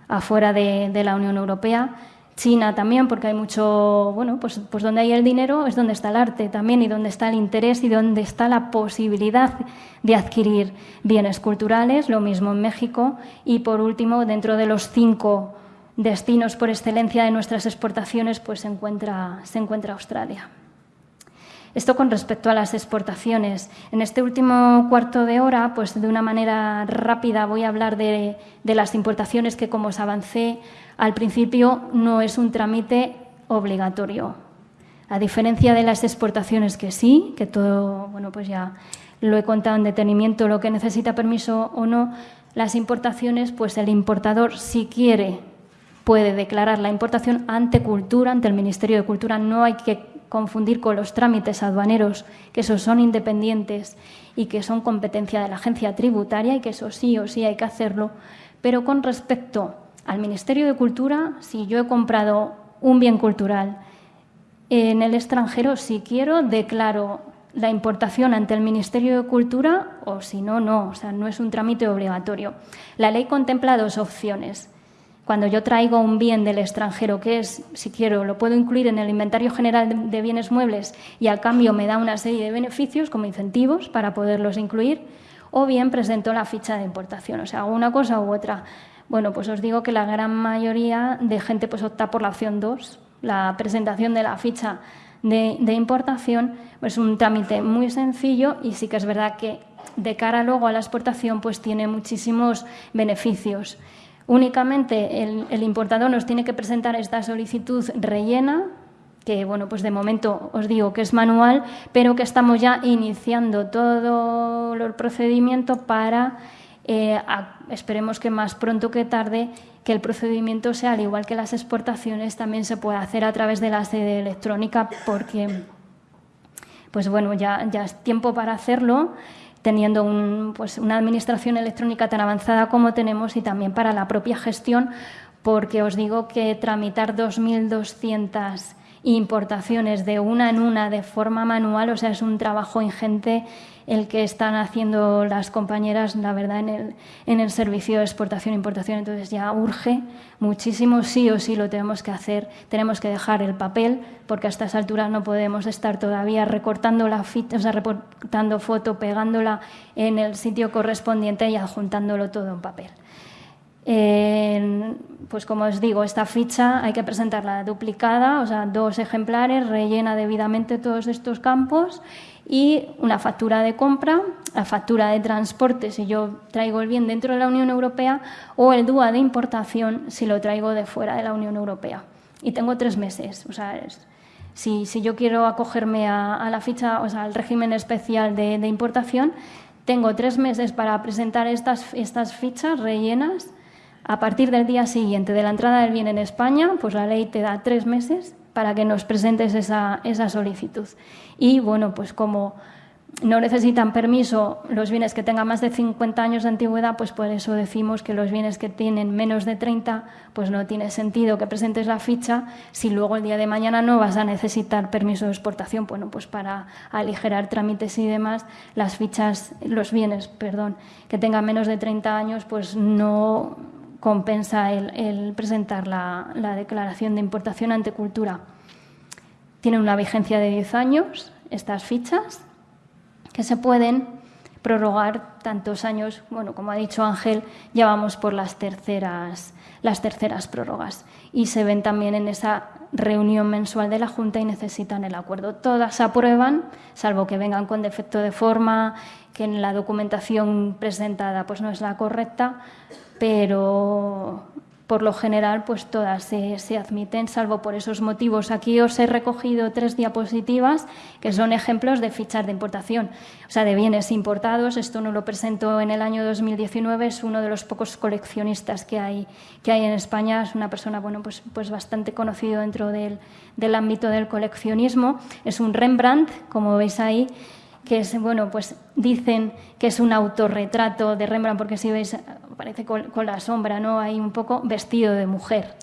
afuera de la Unión Europea. China también, porque hay mucho, bueno, pues, pues donde hay el dinero es donde está el arte también y donde está el interés y donde está la posibilidad de adquirir bienes culturales, lo mismo en México. Y por último, dentro de los cinco destinos por excelencia de nuestras exportaciones, pues se encuentra, se encuentra Australia. Esto con respecto a las exportaciones. En este último cuarto de hora, pues de una manera rápida voy a hablar de, las importaciones que, como os avancé, al principio no es un trámite obligatorio. A diferencia de las exportaciones que sí, que todo, bueno, pues ya lo he contado en detenimiento, lo que necesita permiso o no, las importaciones, pues el importador, si quiere, puede declarar la importación ante Cultura, ante el Ministerio de Cultura. No hay que confundir con los trámites aduaneros, que esos son independientes y que son competencia de la agencia tributaria y que eso sí o sí hay que hacerlo. Pero con respecto al Ministerio de Cultura, si yo he comprado un bien cultural En el extranjero, si quiero, declaro la importación ante el Ministerio de Cultura o si no, no. O sea, no es un trámite obligatorio. La ley contempla dos opciones. Cuando yo traigo un bien del extranjero, que es, si quiero, lo puedo incluir en el inventario general de bienes muebles y al cambio me da una serie de beneficios como incentivos para poderlos incluir, o bien presento la ficha de importación. O sea, una cosa u otra. Bueno, pues os digo que la gran mayoría de gente pues opta por la opción 2, la presentación de la ficha de, importación, es un trámite muy sencillo y sí que es verdad que de cara luego a la exportación pues tiene muchísimos beneficios. Únicamente el, importador nos tiene que presentar esta solicitud rellena, que bueno, pues de momento os digo que es manual, pero que estamos ya iniciando todo el procedimiento para, eh, esperemos que más pronto que tarde, que el procedimiento sea, al igual que las exportaciones, también se puede hacer a través de la sede electrónica porque, pues bueno, ya es tiempo para hacerlo teniendo pues una administración electrónica tan avanzada como tenemos y también para la propia gestión, porque os digo que tramitar 2.200 importaciones de una en una de forma manual, o sea, es un trabajo ingente el que están haciendo las compañeras, la verdad, en el, servicio de exportación e importación. Entonces ya urge muchísimo, sí o sí lo tenemos que hacer. Tenemos que dejar el papel, porque a estas alturas no podemos estar todavía recortando la o sea, recortando foto, pegándola en el sitio correspondiente y adjuntándolo todo en papel. Pues como os digo, esta ficha hay que presentarla duplicada, o sea, dos ejemplares, rellena debidamente todos estos campos y una factura de compra, la factura de transporte si yo traigo el bien dentro de la Unión Europea o el DUA de importación si lo traigo de fuera de la Unión Europea. Y tengo tres meses. O sea, si, si, yo quiero acogerme a, la ficha, o sea, al régimen especial de, importación, tengo tres meses para presentar estas, estas fichas rellenas. A partir del día siguiente de la entrada del bien en España, pues la ley te da tres meses para que nos presentes esa, solicitud. Y bueno, pues como no necesitan permiso los bienes que tengan más de 50 años de antigüedad, pues por eso decimos que los bienes que tienen menos de 30, pues no tiene sentido que presentes la ficha si luego el día de mañana no vas a necesitar permiso de exportación. Bueno, pues para aligerar trámites y demás, las fichas, los bienes, perdón, que tengan menos de 30 años, pues no compensa el, presentar la, declaración de importación ante cultura. Tienen una vigencia de 10 años estas fichas que se pueden prorrogar tantos años, bueno, como ha dicho Ángel, ya vamos por las terceras, las terceras prórrogas y se ven también en esa reunión mensual de la Junta y necesitan el acuerdo. Todas aprueban, salvo que vengan con defecto de forma, que en la documentación presentada pues no es la correcta, pero por lo general pues todas se, admiten, salvo por esos motivos. Aquí os he recogido tres diapositivas que son ejemplos de fichas de importación, o sea, de bienes importados. Esto no lo presento en el año 2019, es uno de los pocos coleccionistas que hay, que hay en España. Es una persona bueno, pues, pues bastante conocido dentro del, del ámbito del coleccionismo. Es un Rembrandt, como veis ahí, que es, bueno, pues dicen que es un autorretrato de Rembrandt, porque si veis, parece con, la sombra, ¿no? Hay un poco vestido de mujer.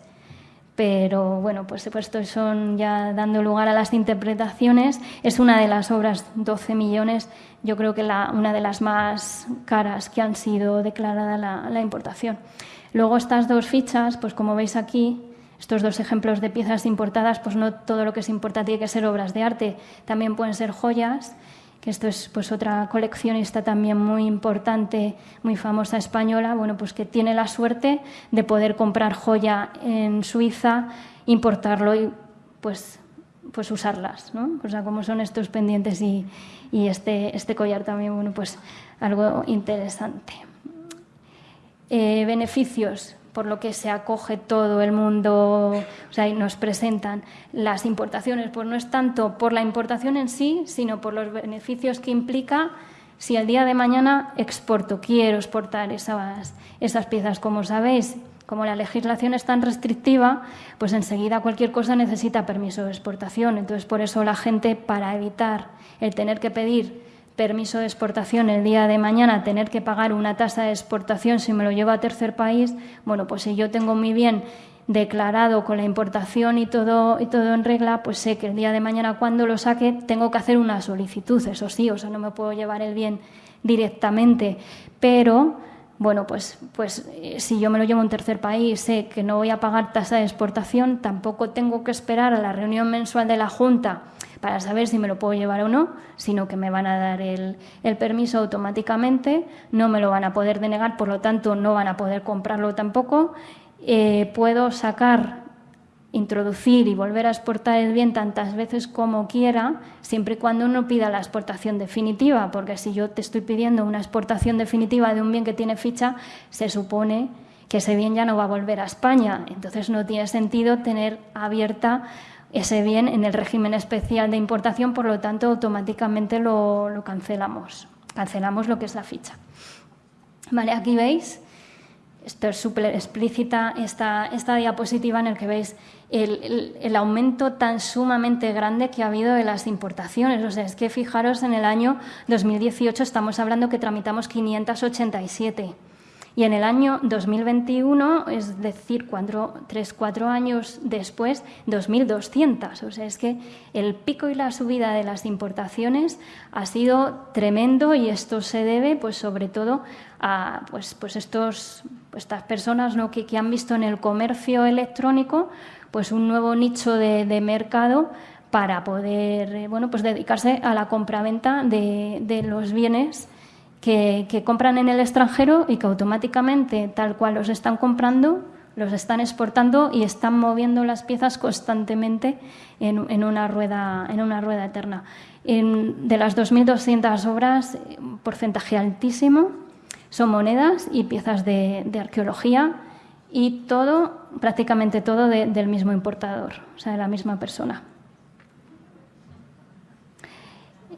Pero bueno, pues esto son ya dando lugar a las interpretaciones. Es una de las obras, 12 millones, yo creo que la, una de las más caras que han sido declarada la, la importación. Luego estas dos fichas, pues como veis aquí, estos dos ejemplos de piezas importadas, pues no todo lo que se importa tiene que ser obras de arte, también pueden ser joyas que esto es pues otra coleccionista también muy importante, muy famosa española, bueno, pues que tiene la suerte de poder comprar joya en Suiza, importarlo y pues, pues usarlas, ¿no? O sea, como son estos pendientes y, este, este collar también, bueno, pues algo interesante. Eh, beneficios, por lo que se acoge todo el mundo, o sea, y nos presentan las importaciones, pues no es tanto por la importación en sí, sino por los beneficios que implica si el día de mañana exporto, quiero exportar esas, esas piezas, como sabéis, como la legislación es tan restrictiva, pues enseguida cualquier cosa necesita permiso de exportación. Entonces, por eso la gente, para evitar el tener que pedir permiso de exportación el día de mañana, tener que pagar una tasa de exportación si me lo llevo a tercer país, bueno, pues si yo tengo mi bien declarado con la importación y todo, y todo en regla, pues sé que el día de mañana cuando lo saque tengo que hacer una solicitud, eso sí, o sea, no me puedo llevar el bien directamente, pero bueno, pues, pues eh, si yo me lo llevo a un tercer país, sé que no voy a pagar tasa de exportación, tampoco tengo que esperar a la reunión mensual de la Junta para saber si me lo puedo llevar o no, sino que me van a dar el, permiso automáticamente, no me lo van a poder denegar, por lo tanto no van a poder comprarlo tampoco. Eh, puedo sacar introducir y volver a exportar el bien tantas veces como quiera, siempre y cuando uno pida la exportación definitiva, porque si yo te estoy pidiendo una exportación definitiva de un bien que tiene ficha, se supone que ese bien ya no va a volver a España. Entonces no tiene sentido tener abierta ese bien en el régimen especial de importación, por lo tanto automáticamente lo, cancelamos. Cancelamos lo que es la ficha. Vale, aquí veis esto es súper explícita esta, esta, diapositiva en el que veis el, el, aumento tan sumamente grande que ha habido de las importaciones. O sea, es que fijaros, en el año 2018 estamos hablando que tramitamos 587 y en el año 2021, es decir, cuatro, tres, cuatro años después, 2.200. O sea, es que el pico y la subida de las importaciones ha sido tremendo y esto se debe, pues, sobre todo a pues, pues estos, pues, estas personas ¿no? que, que, han visto en el comercio electrónico pues un nuevo nicho de, de mercado para poder eh, bueno, pues dedicarse a la compraventa de, de los bienes que, compran en el extranjero y que automáticamente, tal cual los están comprando, los están exportando y están moviendo las piezas constantemente en, una, rueda, en una rueda eterna. de las 2.200 obras, un porcentaje altísimo son monedas y piezas de, arqueología y todo, prácticamente todo del mismo importador, o sea, de la misma persona.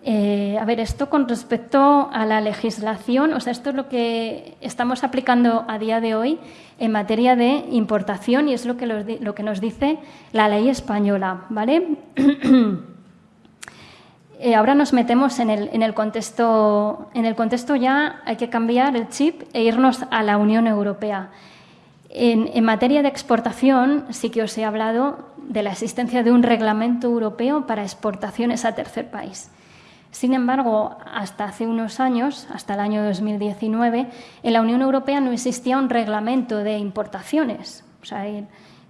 Eh, a ver, esto con respecto a la legislación, o sea, esto es lo que estamos aplicando a día de hoy en materia de importación y es lo que, lo que nos dice la ley española, ¿vale? Eh, ahora nos metemos en el, en el, contexto, en el contexto ya hay que cambiar el chip e irnos a la Unión Europea. En, en, materia de exportación sí que os he hablado de la existencia de un reglamento europeo para exportaciones a tercer país. Sin embargo, hasta hace unos años, hasta el año 2019, en la Unión Europea no existía un reglamento de importaciones. O sea,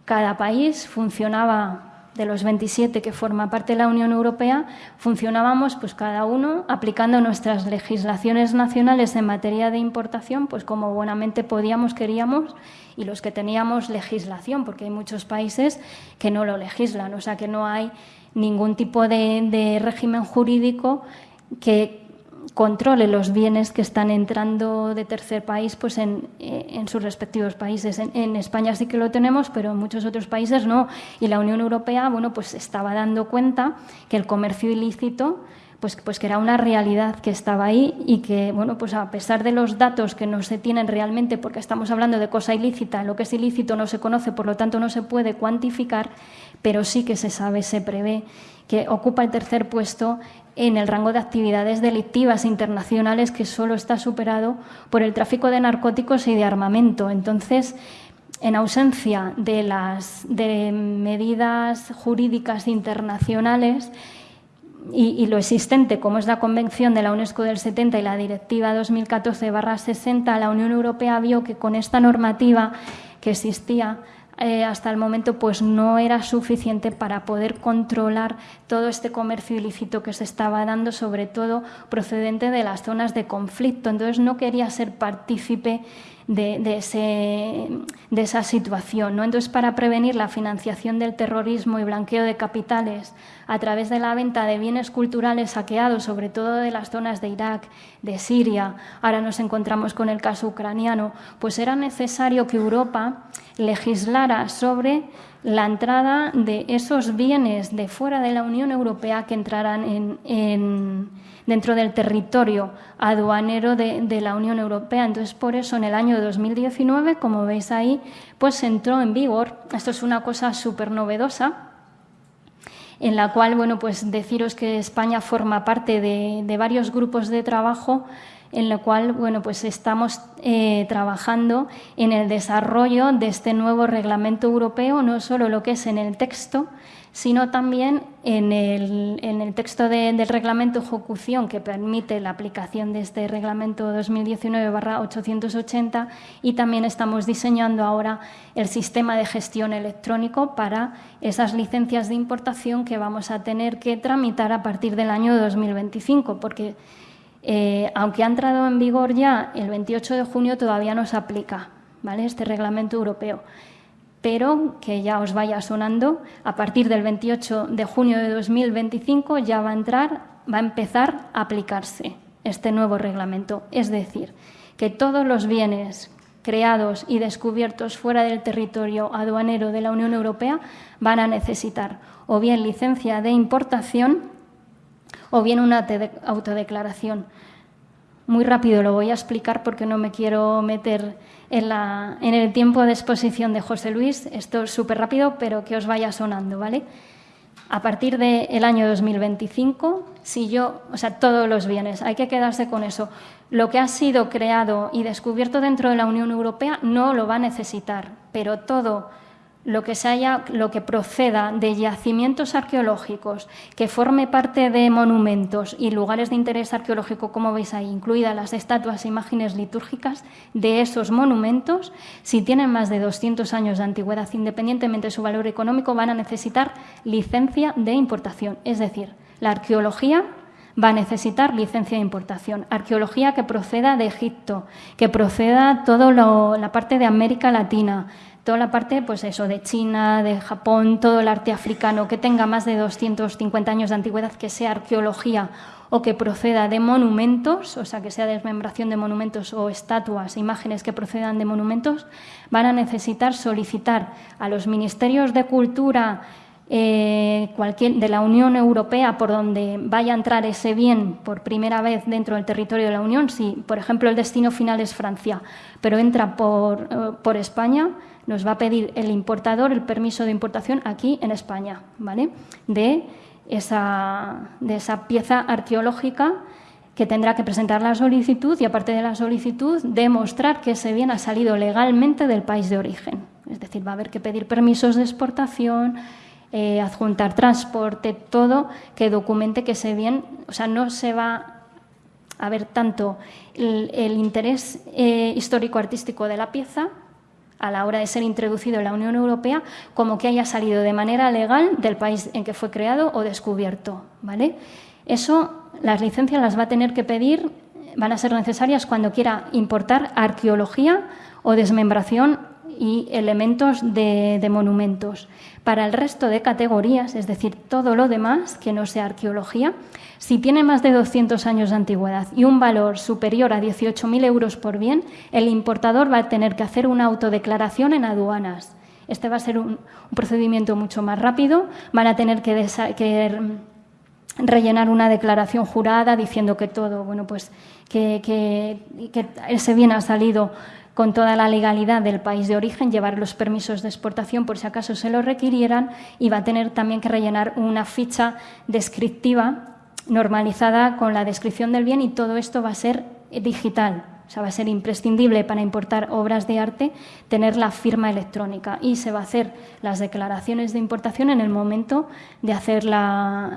cada país funcionaba de los 27 que forma parte de la Unión Europea, funcionábamos pues cada uno aplicando nuestras legislaciones nacionales en materia de importación, pues como buenamente podíamos, queríamos, y los que teníamos legislación, porque hay muchos países que no lo legislan, o sea que no hay ningún tipo de, régimen jurídico que controle los bienes que están entrando de tercer país pues en, eh, sus respectivos países. En, España sí que lo tenemos, pero en muchos otros países no. Y la Unión Europea bueno, pues estaba dando cuenta que el comercio ilícito pues, pues que era una realidad que estaba ahí y que, bueno, pues a pesar de los datos que no se tienen realmente, porque estamos hablando de cosa ilícita, lo que es ilícito no se conoce, por lo tanto no se puede cuantificar, pero sí que se sabe, se prevé que ocupa el tercer puesto en el rango de actividades delictivas internacionales que solo está superado por el tráfico de narcóticos y de armamento. Entonces, en ausencia de las de medidas jurídicas internacionales, y, lo existente, como es la Convención de la UNESCO del 70 y la Directiva 2014-60, la Unión Europea vio que con esta normativa que existía eh, hasta el momento pues no era suficiente para poder controlar todo este comercio ilícito que se estaba dando, sobre todo procedente de las zonas de conflicto. Entonces no quería ser partícipe de, ese, de esa situación. ¿no? Entonces, para prevenir la financiación del terrorismo y blanqueo de capitales a través de la venta de bienes culturales saqueados, sobre todo de las zonas de Irak, de Siria, ahora nos encontramos con el caso ucraniano, pues era necesario que Europa legislara sobre la entrada de esos bienes de fuera de la Unión Europea que entraran en dentro del territorio aduanero de, la Unión Europea. Entonces, por eso en el año 2019, como veis ahí, pues entró en vigor. Esto es una cosa súper novedosa, en la cual, bueno, pues deciros que España forma parte de, varios grupos de trabajo en lo cual bueno, pues estamos eh, trabajando en el desarrollo de este nuevo reglamento europeo, no solo lo que es en el texto, sino también en el, texto del reglamento ejecución que permite la aplicación de este reglamento 2019-880 y también estamos diseñando ahora el sistema de gestión electrónico para esas licencias de importación que vamos a tener que tramitar a partir del año 2025, porque eh, aunque ha entrado en vigor ya el 28 de junio, todavía no se aplica ¿vale? este reglamento europeo pero que ya os vaya sonando, a partir del 28 de junio de 2025 ya va a entrar, va a empezar a aplicarse este nuevo reglamento. Es decir, que todos los bienes creados y descubiertos fuera del territorio aduanero de la Unión Europea van a necesitar o bien licencia de importación o bien una autodeclaración. Muy rápido lo voy a explicar porque no me quiero meter en, el tiempo de exposición de José Luis. Esto es súper rápido, pero que os vaya sonando, ¿vale? A partir del año 2025, si yo, o sea, todos los bienes, hay que quedarse con eso. Lo que ha sido creado y descubierto dentro de la Unión Europea no lo va a necesitar, pero todo lo que, se haya, lo que proceda de yacimientos arqueológicos, que forme parte de monumentos y lugares de interés arqueológico, como veis ahí, incluidas las estatuas e imágenes litúrgicas de esos monumentos, si tienen más de 200 años de antigüedad, independientemente de su valor económico, van a necesitar licencia de importación. Es decir, la arqueología va a necesitar licencia de importación. Arqueología que proceda de Egipto, que proceda toda la parte de América Latina, toda la parte, pues eso, de China, de Japón, todo el arte africano que tenga más de 250 años de antigüedad, que sea arqueología o que proceda de monumentos, o sea, que sea desmembración de monumentos o estatuas, imágenes que procedan de monumentos, van a necesitar solicitar a los ministerios de cultura eh, de la Unión Europea por donde vaya a entrar ese bien por primera vez dentro del territorio de la Unión, si por ejemplo el destino final es Francia, pero entra por, eh, por España, nos va a pedir el importador el permiso de importación aquí en España, ¿vale? De esa, de esa pieza arqueológica que tendrá que presentar la solicitud y, aparte de la solicitud, demostrar que ese bien ha salido legalmente del país de origen. Es decir, va a haber que pedir permisos de exportación, eh, adjuntar transporte, todo que documente que ese bien, o sea, no se va a ver tanto el, interés eh, histórico-artístico de la pieza, a la hora de ser introducido en la Unión Europea como que haya salido de manera legal del país en que fue creado o descubierto. ¿vale? Eso, las licencias las va a tener que pedir, van a ser necesarias cuando quiera importar arqueología o desmembración y elementos de, monumentos. Para el resto de categorías, es decir, todo lo demás que no sea arqueología, si tiene más de 200 años de antigüedad y un valor superior a 18.000 euros por bien, el importador va a tener que hacer una autodeclaración en aduanas. Este va a ser un, procedimiento mucho más rápido. Van a tener que, rellenar una declaración jurada diciendo que todo, bueno, pues que ese bien ha salido con toda la legalidad del país de origen, llevar los permisos de exportación por si acaso se lo requirieran y va a tener también que rellenar una ficha descriptiva normalizada con la descripción del bien y todo esto va a ser digital. O sea, va a ser imprescindible para importar obras de arte tener la firma electrónica y se va a hacer las declaraciones de importación en el momento de hacer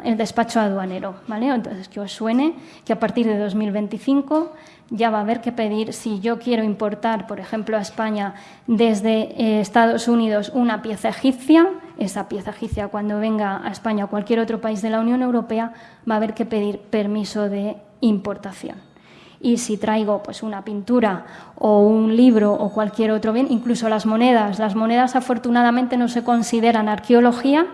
el despacho aduanero. ¿vale? Entonces, que os suene que a partir de 2025 ya va a haber que pedir si yo quiero importar, por ejemplo, a España desde eh, Estados Unidos una pieza egipcia, esa pieza egipcia cuando venga a España o cualquier otro país de la Unión Europea va a haber que pedir permiso de importación. Y si traigo pues una pintura o un libro o cualquier otro bien, incluso las monedas, las monedas afortunadamente no se consideran arqueología,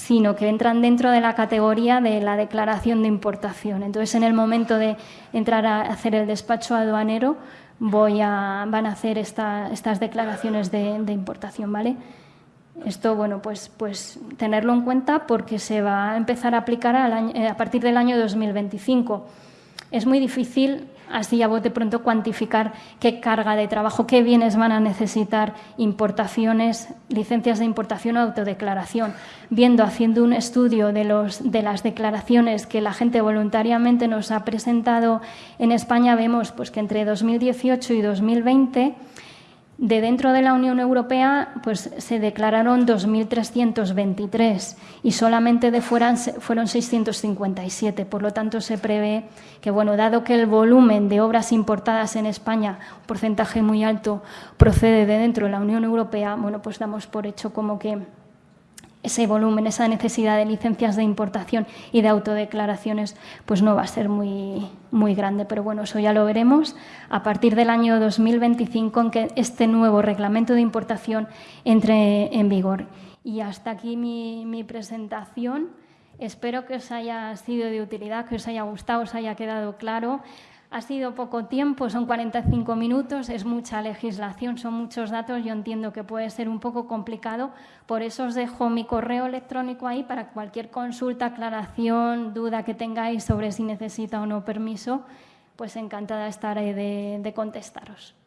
sino que entran dentro de la categoría de la declaración de importación. Entonces, en el momento de entrar a hacer el despacho aduanero, voy a, van a hacer estas declaraciones de, importación, ¿vale? Esto, bueno, pues, pues tenerlo en cuenta porque se va a empezar a aplicar a partir del año 2025. Es muy difícil así a bote pronto cuantificar qué carga de trabajo, qué bienes van a necesitar importaciones, licencias de importación o autodeclaración. Viendo, haciendo un estudio de, los, de las declaraciones que la gente voluntariamente nos ha presentado en España, vemos pues, que entre 2018 y 2020 de dentro de la Unión Europea pues, se declararon 2.323 y solamente de fuera fueron 657. Por lo tanto, se prevé que, bueno, dado que el volumen de obras importadas en España, un porcentaje muy alto, procede de dentro de la Unión Europea, bueno, pues damos por hecho como que ese volumen, esa necesidad de licencias de importación y de autodeclaraciones, pues no va a ser muy, muy grande. Pero bueno, eso ya lo veremos a partir del año 2025 en que este nuevo reglamento de importación entre en vigor. Y hasta aquí mi, mi presentación. Espero que os haya sido de utilidad, que os haya gustado, os haya quedado claro. Ha sido poco tiempo, son 45 minutos, es mucha legislación, son muchos datos, yo entiendo que puede ser un poco complicado, por eso os dejo mi correo electrónico ahí para cualquier consulta, aclaración, duda que tengáis sobre si necesita o no permiso, pues encantada estaré de, de contestaros.